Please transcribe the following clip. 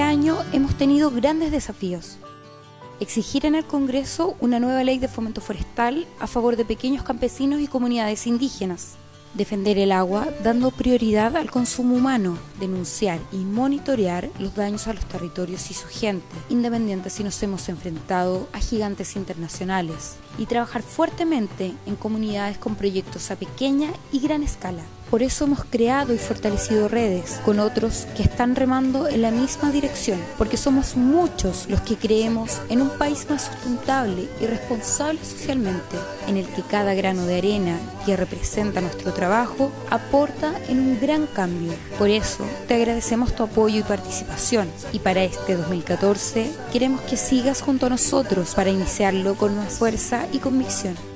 año hemos tenido grandes desafíos. Exigir en el Congreso una nueva ley de fomento forestal a favor de pequeños campesinos y comunidades indígenas defender el agua dando prioridad al consumo humano, denunciar y monitorear los daños a los territorios y su gente, independiente si nos hemos enfrentado a gigantes internacionales, y trabajar fuertemente en comunidades con proyectos a pequeña y gran escala. Por eso hemos creado y fortalecido redes con otros que están remando en la misma dirección, porque somos muchos los que creemos en un país más sustentable y responsable socialmente, en el que cada grano de arena que representa nuestro trabajo aporta en un gran cambio. Por eso te agradecemos tu apoyo y participación y para este 2014 queremos que sigas junto a nosotros para iniciarlo con más fuerza y convicción.